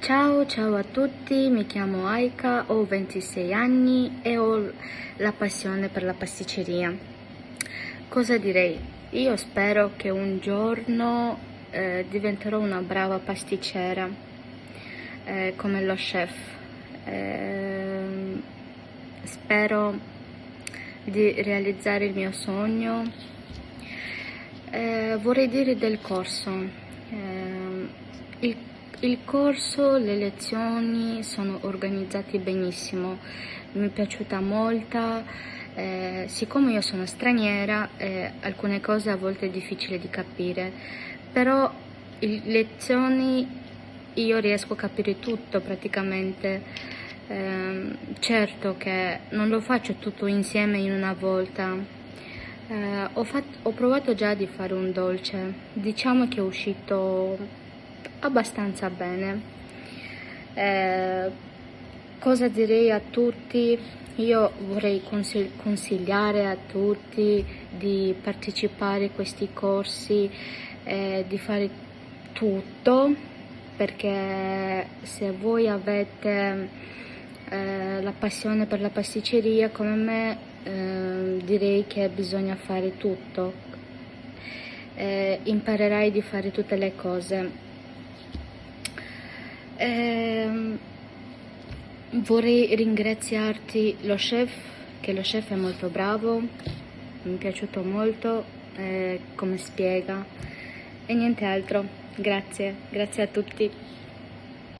Ciao, ciao a tutti, mi chiamo Aika, ho 26 anni e ho la passione per la pasticceria. Cosa direi? Io spero che un giorno eh, diventerò una brava pasticcera eh, come lo chef. Eh, spero di realizzare il mio sogno. Eh, vorrei dire del corso. Eh, il il corso, le lezioni sono organizzate benissimo, mi è piaciuta molto, eh, siccome io sono straniera eh, alcune cose a volte è difficile di capire, però le lezioni io riesco a capire tutto praticamente, eh, certo che non lo faccio tutto insieme in una volta, eh, ho, fatto, ho provato già di fare un dolce, diciamo che è uscito abbastanza bene. Eh, cosa direi a tutti? Io vorrei consigli consigliare a tutti di partecipare a questi corsi, eh, di fare tutto, perché se voi avete eh, la passione per la pasticceria come me, eh, direi che bisogna fare tutto. Eh, imparerai di fare tutte le cose eh, vorrei ringraziarti lo chef, che lo chef è molto bravo, mi è piaciuto molto eh, come spiega e niente altro. Grazie, grazie a tutti.